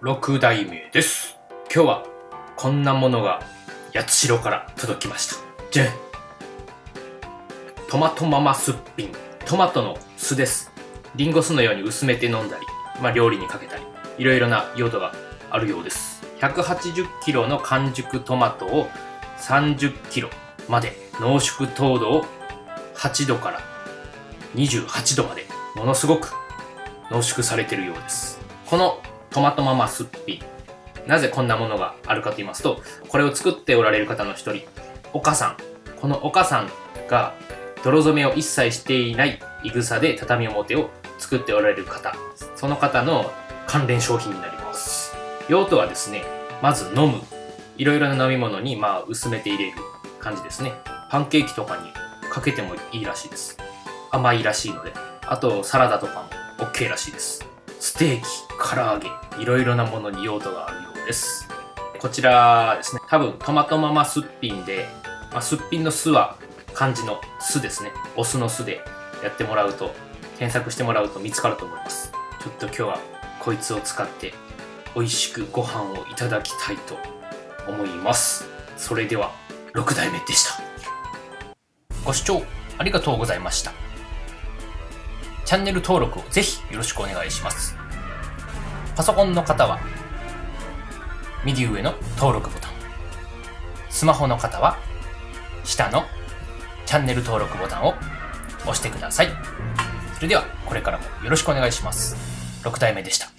6代目です。今日はこんなものが八代から届きました。じゃんトマトママすっぴん。トマトの酢です。リンゴ酢のように薄めて飲んだり、まあ、料理にかけたり、いろいろな用途があるようです。180キロの完熟トマトを30キロまで濃縮糖度を8度から28度までものすごく濃縮されてるようです。このトマトママすっぴ。なぜこんなものがあるかと言いますと、これを作っておられる方の一人、岡さん。この岡さんが泥染めを一切していないいぐさで畳表を作っておられる方。その方の関連商品になります。用途はですね、まず飲む。いろいろな飲み物にまあ薄めて入れる感じですね。パンケーキとかにかけてもいいらしいです。甘いらしいので。あとサラダとかも OK らしいです。ステーキ、唐揚げ、いろいろなものに用途があるようです。こちらですね、多分トマトママすっぴんで、まあ、すっぴんの酢は漢字の酢ですね。お酢の酢でやってもらうと、検索してもらうと見つかると思います。ちょっと今日はこいつを使って美味しくご飯をいただきたいと思います。それでは6代目でした。ご視聴ありがとうございました。チャンネル登録をぜひよろしくお願いします。パソコンの方は右上の登録ボタン。スマホの方は下のチャンネル登録ボタンを押してください。それではこれからもよろしくお願いします。6体目でした。